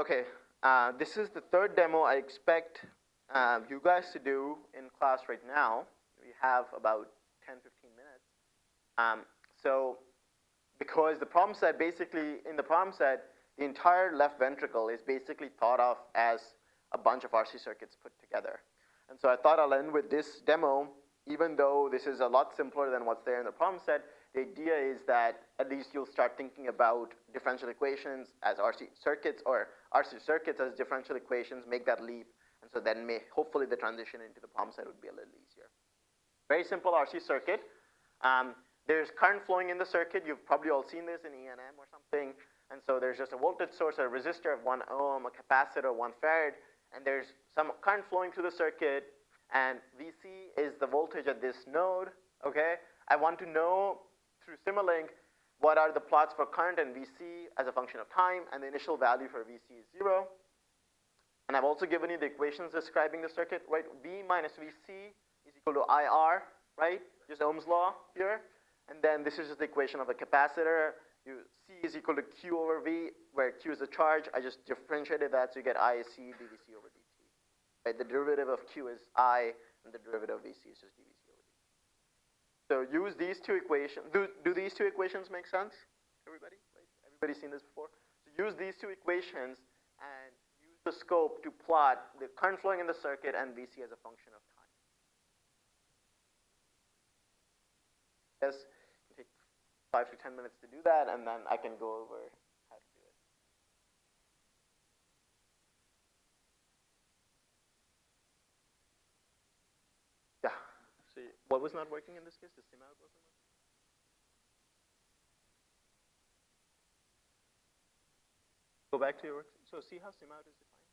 Okay, uh, this is the third demo I expect uh, you guys to do in class right now. We have about 10, 15 minutes. Um, so because the problem set basically, in the problem set, the entire left ventricle is basically thought of as a bunch of RC circuits put together. And so I thought I'll end with this demo, even though this is a lot simpler than what's there in the problem set, the idea is that at least you'll start thinking about differential equations as RC circuits or RC circuits as differential equations, make that leap, and so then may, hopefully the transition into the problem set would be a little easier. Very simple RC circuit. Um, there's current flowing in the circuit. You've probably all seen this in E&M or something. And so there's just a voltage source, a resistor of one ohm, a capacitor, one farad, and there's some current flowing through the circuit, and VC is the voltage at this node, okay? I want to know through Simulink what are the plots for current and VC as a function of time, and the initial value for VC is zero. And I've also given you the equations describing the circuit, right? V minus VC is equal to IR, right? Just Ohm's law here. And then this is just the equation of a capacitor. You, C is equal to Q over V, where Q is the charge. I just differentiated that so you get I is dVC over dt. Right? The derivative of Q is I, and the derivative of VC is just dVC over dt. So use these two equations. Do, do these two equations make sense? Everybody? Right? Everybody seen this before? So use these two equations and use the scope to plot the current flowing in the circuit and VC as a function of time. Yes, take five to 10 minutes to do that, and then I can go over how to do it. Yeah, so what was not working in this case? The sim wasn't working? Go back to your work. So see how sim out is defined?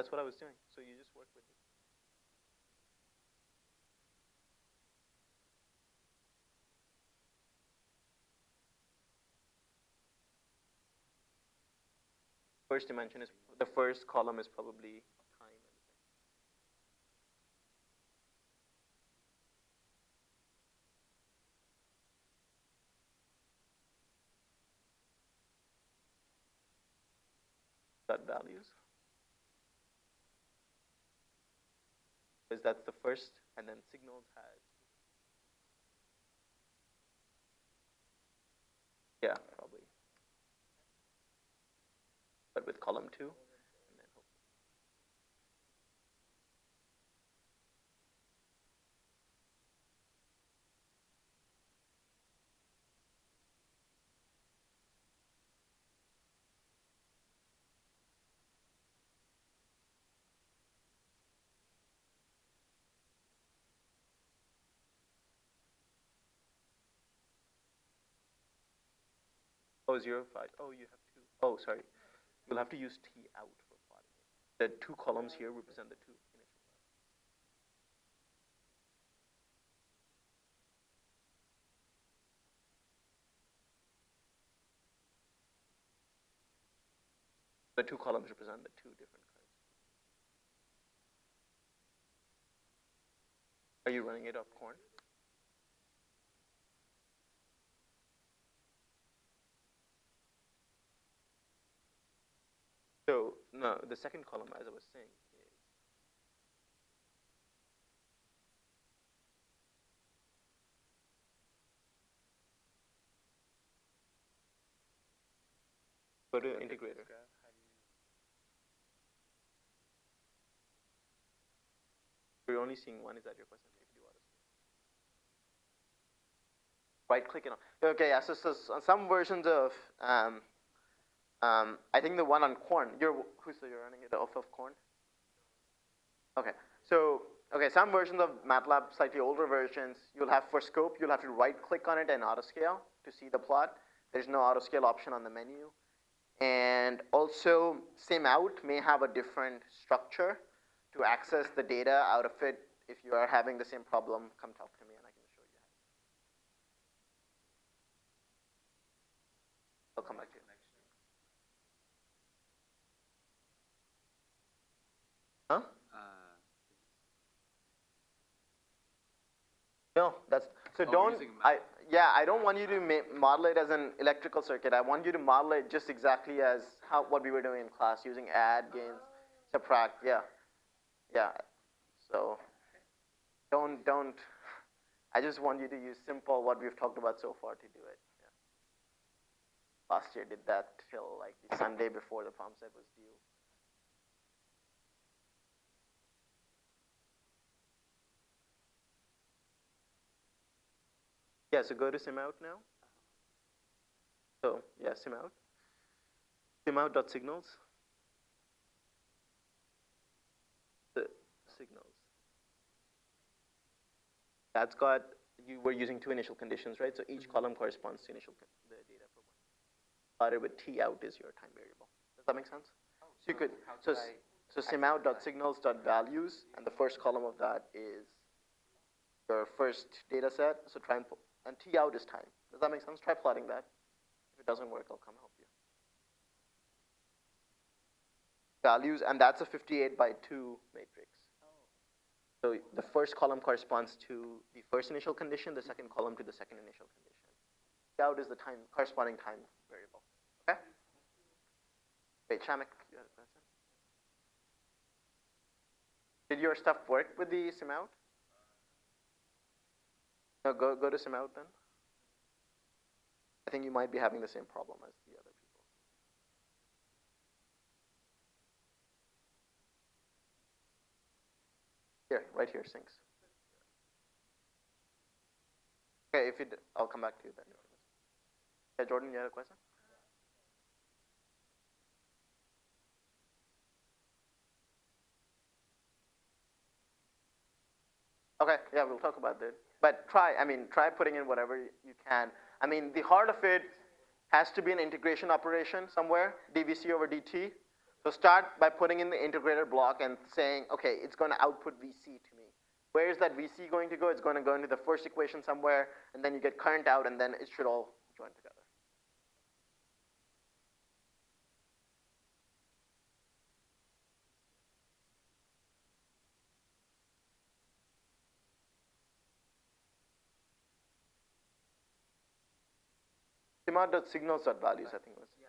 That's what I was doing. So you just work with it. First dimension is, the first column is probably that values. Because that's the first, and then signals has. Yeah, probably. But with column two. 0, 0, 5. Oh, you have two. Oh, sorry. You'll have to use T out for plotting it. The two columns here represent the two initial values. The two columns represent the two different curves. Are you running it up corn? The second column, as I was saying, is go to integrator. We're only seeing one. Is that your question? If you do auto Right click on. Okay, yeah, so, so, so some versions of um, um, I think the one on corn, you're, who's so you're running it off of corn? Okay, so, okay, some versions of MATLAB, slightly older versions, you'll have for scope, you'll have to right click on it and auto scale to see the plot. There's no auto scale option on the menu. And also, sim out may have a different structure to access the data out of it. If you are having the same problem, come talk to me and I can show you how. I'll come back to you. Huh? Uh, no, that's so oh, don't. I yeah, I don't want you to ma- model it as an electrical circuit. I want you to model it just exactly as how what we were doing in class, using add, gains, subtract. Yeah, yeah. So don't don't. I just want you to use simple what we've talked about so far to do it. Yeah. Last year did that till like the Sunday before the palm set was due. Yeah, so go to SimOut now. So yeah, SimOut. SimOut.signals. The signals. That's got, you were using two initial conditions, right? So each mm-hmm. column corresponds to initial, the data for one. Started with T out is your time variable. Does that make sense? Oh, So you could, so, could s- I- so SimOut.signals.values, and the first column of that is your first data set. So try and, pu- and T out is time. Does that make sense? Try plotting that. If it doesn't work, I'll come help you. Values, and that's a 58 by 2 matrix. So the first column corresponds to the first initial condition, the second column to the second initial condition. T out is the time, corresponding time variable. Okay? Wait, Shamek, you had a question? Did your stuff work with the SimOut? No, go, go to SimOut then. I think you might be having the same problem as the other people. Here, right here, sinks. Okay, if you, I'll come back to you then. Yeah, Jordan, you had a question? Okay, yeah, we'll talk about that. But try, I mean, try putting in whatever you can. I mean, the heart of it has to be an integration operation somewhere, dvc over dt. So start by putting in the integrator block and saying, okay, it's going to output vc to me. Where is that vc going to go? It's going to go into the first equation somewhere, and then you get current out, and then it should all Signals.values, I think was.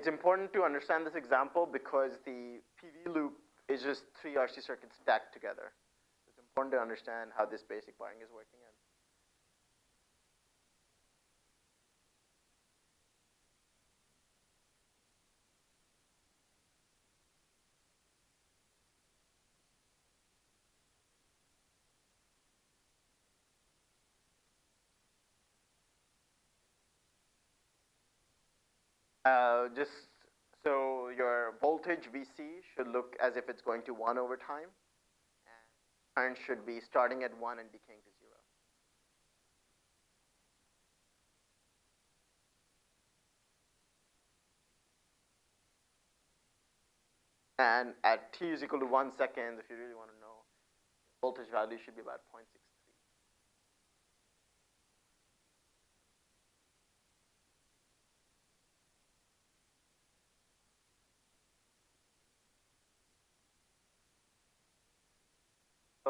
It's important to understand this example because the PV loop is just three RC circuits stacked together. It's important to understand how this basic wiring is working. And Uh, just so your voltage VC should look as if it's going to 1 over time. And current should be starting at 1 and decaying to 0. And at t is equal to 1 second, if you really want to know, voltage value should be about 0.63.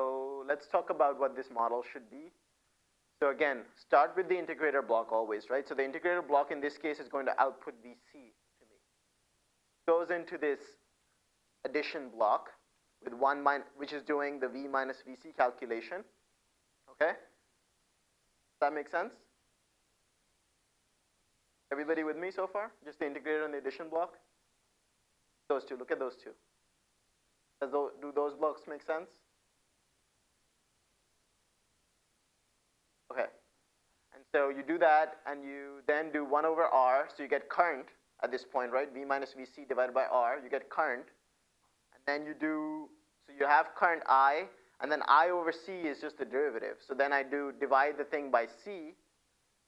So let's talk about what this model should be. So again, start with the integrator block always, right? So the integrator block in this case is going to output VC to me. Goes into this addition block with one min which is doing the V minus VC calculation. Okay? Does that make sense? Everybody with me so far? Just the integrator and the addition block? Those two, look at those two. Does tho- do those blocks make sense? Okay. And so you do that, and you then do 1 over R, so you get current at this point, right? V minus Vc divided by R, you get current. And then you do, so you have current I. and then I over C is just the derivative. So then I do divide the thing by C,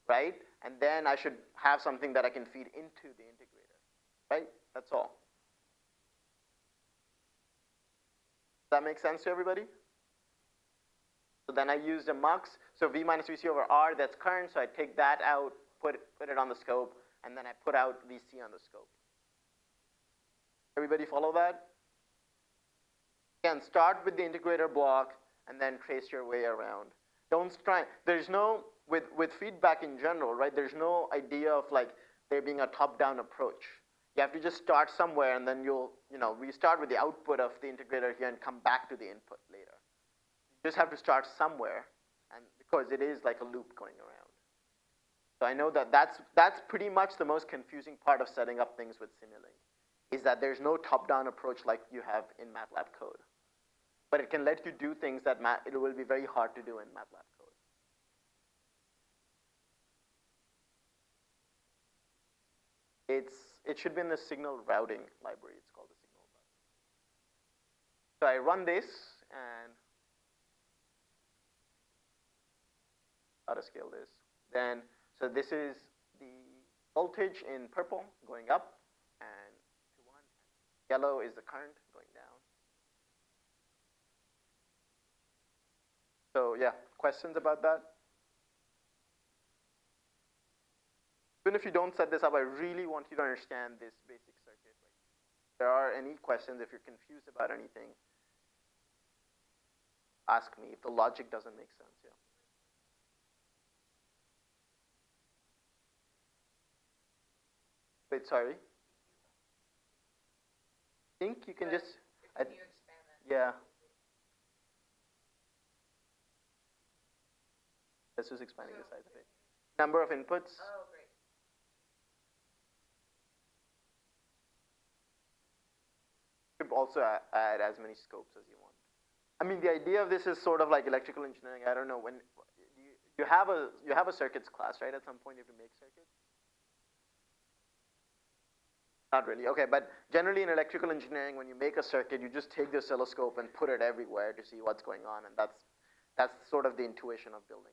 right? And then I should have something that I can feed into the integrator, right? That's all. Does that make sense to everybody? Then I used a mux. So V minus VC over R, that's current. So I take that out, put, put it on the scope, and then I put out VC on the scope. Everybody follow that? Again, start with the integrator block and then trace your way around. Don't try, there's no, with, with feedback in general, right, there's no idea of like there being a top-down approach. You have to just start somewhere and then you'll, you know, we start with the output of the integrator here and come back to the input just have to start somewhere and because it is like a loop going around. So I know that that's, that's pretty much the most confusing part of setting up things with Simulink, is that there's no top-down approach like you have in MATLAB code but it can let you do things that it will be very hard to do in MATLAB code. It's, it should be in the signal routing library. It's called the signal routing. So I run this and how to scale this. Then, so this is the voltage in purple going up and. Yellow is the current going down. So yeah, questions about that? Even if you don't set this up, I really want you to understand this basic circuit. Right? If there are any questions, if you're confused about anything, ask me if the logic doesn't make sense. Yeah. Wait, sorry. I think you can just. I, yeah. That's just expanding the size of it. Number of inputs. Oh, great. You could also add as many scopes as you want. I mean, the idea of this is sort of like electrical engineering. I don't know when you, you have a you have a circuits class, right? At some point, you have to make circuits. Not really. Okay, but generally in electrical engineering, when you make a circuit, you just take the oscilloscope and put it everywhere to see what's going on, and that's that's sort of the intuition of building